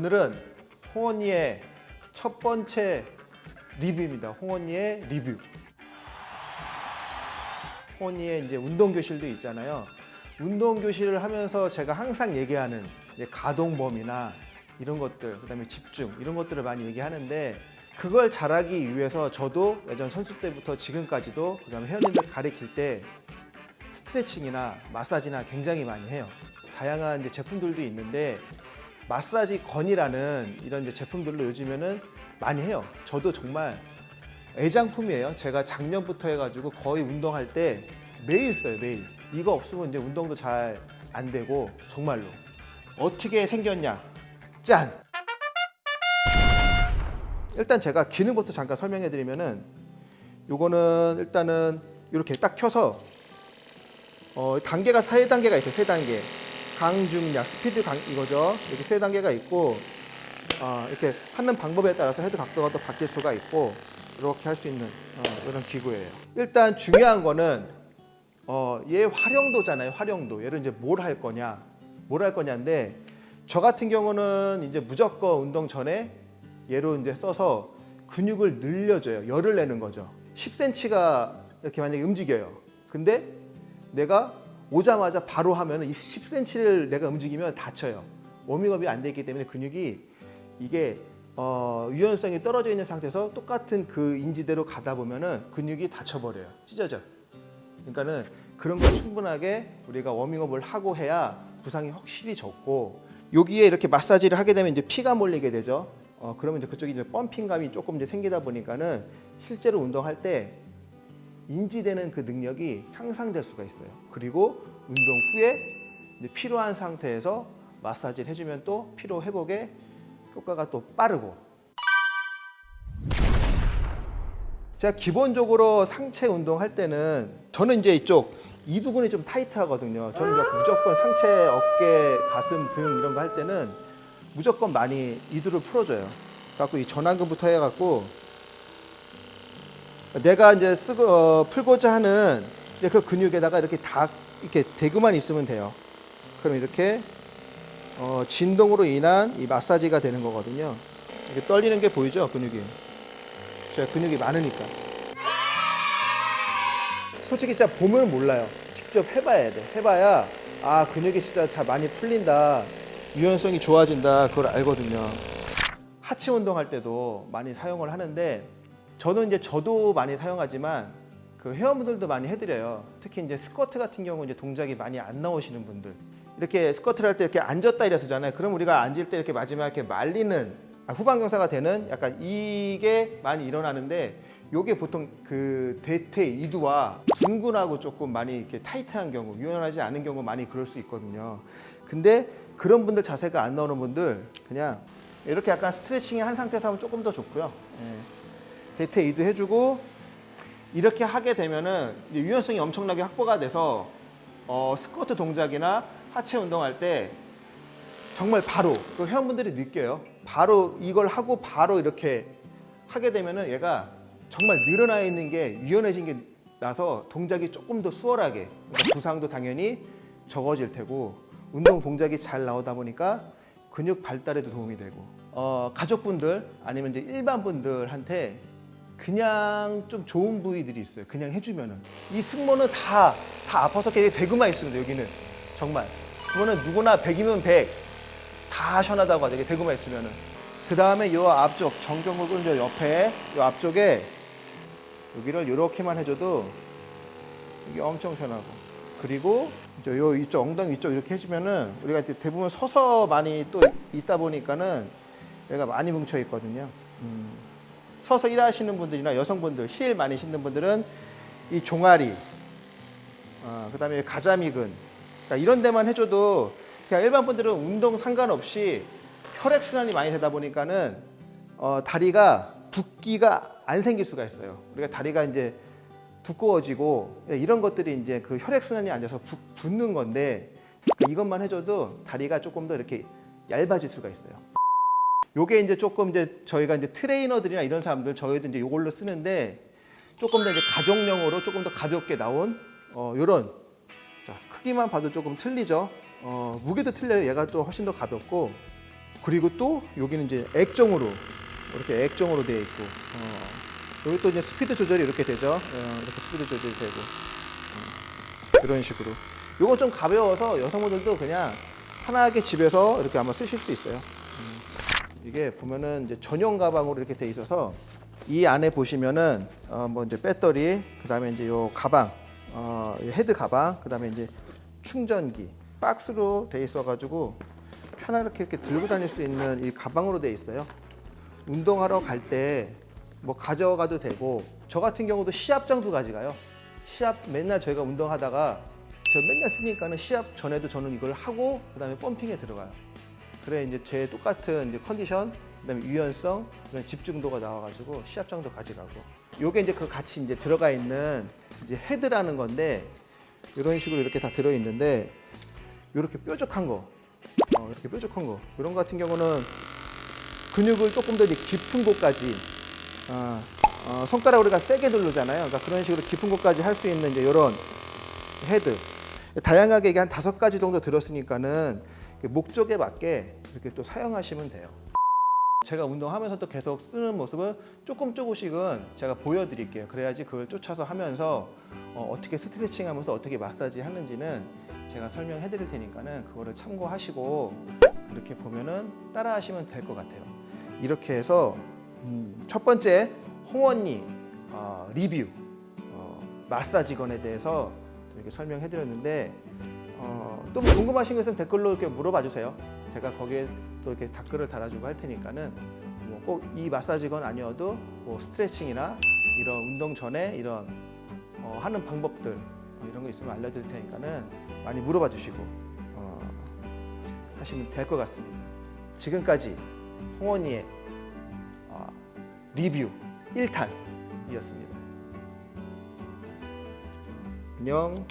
오늘은 홍언니의 첫 번째 리뷰입니다. 홍언니의 리뷰. 홍언니의 이제 운동 교실도 있잖아요. 운동 교실을 하면서 제가 항상 얘기하는 가동범위나 이런 것들, 그 다음에 집중 이런 것들을 많이 얘기하는데 그걸 잘하기 위해서 저도 예전 선수 때부터 지금까지도 그 다음에 회원님들 가르칠 때 스트레칭이나 마사지나 굉장히 많이 해요. 다양한 제품들도 있는데 마사지 건이라는 이런 이제 제품들로 요즘에는 많이 해요. 저도 정말 애장품이에요. 제가 작년부터 해가지고 거의 운동할 때 매일 써요, 매일. 이거 없으면 이제 운동도 잘 안 되고 정말로 어떻게 생겼냐? 짠! 일단 제가 기능부터 잠깐 설명해 드리면은 요거는 일단은 이렇게 딱 켜서 어, 단계가 세 단계가 있어요. 세 단계. 강중약, 스피드 강 이거죠. 이렇게 세 단계가 있고 어, 이렇게 하는 방법에 따라서 헤드 각도가 또 바뀔 수가 있고 이렇게 할 수 있는 어, 이런 기구예요. 일단 중요한 거는 어, 얘 활용도잖아요. 활용도. 얘를 이제 뭘 할 거냐, 뭘 할 거냐인데 저 같은 경우는 이제 무조건 운동 전에 얘로 이제 써서 근육을 늘려줘요. 열을 내는 거죠. 10cm가 이렇게 만약에 움직여요. 근데 내가 오자마자 바로 하면 이 10cm를 내가 움직이면 다쳐요. 워밍업이 안 되기 때문에 근육이 이게 어, 유연성이 떨어져 있는 상태에서 똑같은 그 인지대로 가다 보면은 근육이 다쳐버려요. 찢어져. 그러니까는 그런 걸 충분하게 우리가 워밍업을 하고 해야 부상이 확실히 적고 여기에 이렇게 마사지를 하게 되면 이제 피가 몰리게 되죠. 어, 그러면 이제 그쪽이 이제 펌핑감이 조금 이제 생기다 보니까는 실제로 운동할 때 인지되는 그 능력이 향상될 수가 있어요. 그리고 운동 후에 필요한 상태에서 마사지를 해주면 또 피로 회복에 효과가 또 빠르고 제가 기본적으로 상체 운동할 때는 저는 이제 이쪽 이두근이 좀 타이트하거든요. 저는 무조건 상체, 어깨, 가슴, 등 이런 거 할 때는 무조건 많이 이두를 풀어줘요. 그래갖고 이 전완근부터 해갖고 내가 이제 쓰고 어, 풀고자 하는 그 근육에다가 이렇게 다 이렇게 대고만 있으면 돼요. 그럼 이렇게 어, 진동으로 인한 이 마사지가 되는 거거든요. 이렇게 떨리는 게 보이죠, 근육이. 제가 근육이 많으니까. 솔직히 진짜 보면 몰라요. 직접 해봐야 돼. 해봐야 아 근육이 진짜 잘 많이 풀린다. 유연성이 좋아진다. 그걸 알거든요. 하체 운동할 때도 많이 사용을 하는데 저는 이제 저도 많이 사용하지만 그 회원분들도 많이 해드려요. 특히 이제 스쿼트 같은 경우 이제 동작이 많이 안 나오시는 분들 이렇게 스쿼트를 할 때 이렇게 앉았다 이랬잖아요. 그럼 우리가 앉을 때 이렇게 마지막에 이렇게 말리는 아, 후방경사가 되는 약간 이게 많이 일어나는데 요게 보통 그 대퇴 이두와 둥근하고 조금 많이 이렇게 타이트한 경우 유연하지 않은 경우 많이 그럴 수 있거든요. 근데 그런 분들 자세가 안 나오는 분들 그냥 이렇게 약간 스트레칭이 한 상태에서 하면 조금 더 좋고요. 예. 대퇴 이두 해주고 이렇게 하게 되면은 유연성이 엄청나게 확보가 돼서 어, 스쿼트 동작이나 하체 운동할 때 정말 바로 그 회원분들이 느껴요. 바로 이걸 하고 바로 이렇게 하게 되면은 얘가 정말 늘어나 있는 게 유연해진 게 나서 동작이 조금 더 수월하게 그러니까 부상도 당연히 적어질 테고 운동 동작이 잘 나오다 보니까 근육 발달에도 도움이 되고 어, 가족분들 아니면 이제 일반 분들한테 그냥 좀 좋은 부위들이 있어요. 그냥 해주면은 이 승모는 다 다 아파서 그냥 대구만 있습니다. 여기는 정말 그거는 누구나 100이면 100 다 시원하다고 하죠. 대구만 있으면은 그 다음에 요 앞쪽 정경근 저 옆에 요 앞쪽에 여기를 이렇게만 해줘도 이게 엄청 시원하고 그리고 이제 요 이쪽 엉덩이 이쪽 이렇게 해주면은 우리가 이제 대부분 서서 많이 또 있다 보니까는 얘가 많이 뭉쳐 있거든요. 음. 서서 일하시는 분들이나 여성분들 힐 많이 신는 분들은 이 종아리, 어, 그 다음에 가자미근 그러니까 이런 데만 해줘도 그냥 일반 분들은 운동 상관없이 혈액 순환이 많이 되다 보니까는 어, 다리가 붓기가 안 생길 수가 있어요. 우리가 다리가 이제 두꺼워지고 이런 것들이 이제 그 혈액 순환이 안 돼서 붓, 붓는 건데 이것만 해줘도 다리가 조금 더 이렇게 얇아질 수가 있어요. 요게 이제 조금 이제 저희가 이제 트레이너들이나 이런 사람들 저희도 이제 요걸로 쓰는데 조금 더 이제 가정용으로 조금 더 가볍게 나온 어 요런 자 크기만 봐도 조금 틀리죠. 어 무게도 틀려요. 얘가 또 훨씬 더 가볍고 그리고 또 여기는 이제 액정으로 이렇게 액정으로 되어 있고 어, 여기 또 이제 스피드 조절이 이렇게 되죠. 어, 이렇게 스피드 조절이 되고 어, 이런 식으로. 요건 좀 가벼워서 여성분들도 그냥 편하게 집에서 이렇게 아마 쓰실 수 있어요. 음. 이게 보면은 이제 전용 가방으로 이렇게 돼 있어서 이 안에 보시면은 어, 뭐 이제 배터리, 그다음에 이제 요 가방, 어, 이 헤드 가방, 그다음에 이제 충전기 박스로 돼 있어가지고 편하게 이렇게 들고 다닐 수 있는 이 가방으로 돼 있어요. 운동하러 갈 때 뭐 가져가도 되고 저 같은 경우도 시합장도 가져가요. 시합 맨날 저희가 운동하다가 저 맨날 쓰니까는 시합 전에도 저는 이걸 하고 그다음에 펌핑에 들어가요. 그래 이제 제 똑같은 이제 컨디션, 그다음에 유연성, 그다음에 집중도가 나와가지고 시합장도 가져가고. 요게 이제 그 같이 이제 들어가 있는 이제 헤드라는 건데 이런 식으로 이렇게 다 들어 있는데 이렇게 뾰족한 거, 어, 이렇게 뾰족한 거 이런 거 같은 경우는 근육을 조금 더 이제 깊은 곳까지 어, 어, 손가락으로 우리가 세게 누르잖아요. 그러니까 그런 식으로 깊은 곳까지 할 수 있는 이제 이런 헤드. 다양하게 이게 한 다섯 가지 정도 들었으니까는 목적에 맞게 이렇게 또 사용하시면 돼요. 제가 운동하면서 또 계속 쓰는 모습을 조금 조금씩은 제가 보여드릴게요. 그래야지 그걸 쫓아서 하면서 어떻게 스트레칭 하면서 어떻게 마사지 하는지는 제가 설명해 드릴 테니까는 그거를 참고하시고 그렇게 보면은 따라 하시면 될 것 같아요. 이렇게 해서 음, 첫 번째 홍언니 어, 리뷰 어, 마사지건에 대해서 이렇게 설명해 드렸는데 어, 또 뭐 궁금하신 거 있으면 댓글로 이렇게 물어봐 주세요. 제가 거기에 또 이렇게 댓글을 달아주고 할 테니까는 뭐 꼭 이 마사지건 아니어도 뭐 스트레칭이나 이런 운동 전에 이런 어, 하는 방법들 어, 이런 거 있으면 알려드릴 테니까는 많이 물어봐 주시고 어, 하시면 될 것 같습니다. 지금까지 홍원이의 어, 리뷰 1탄이었습니다. 안녕.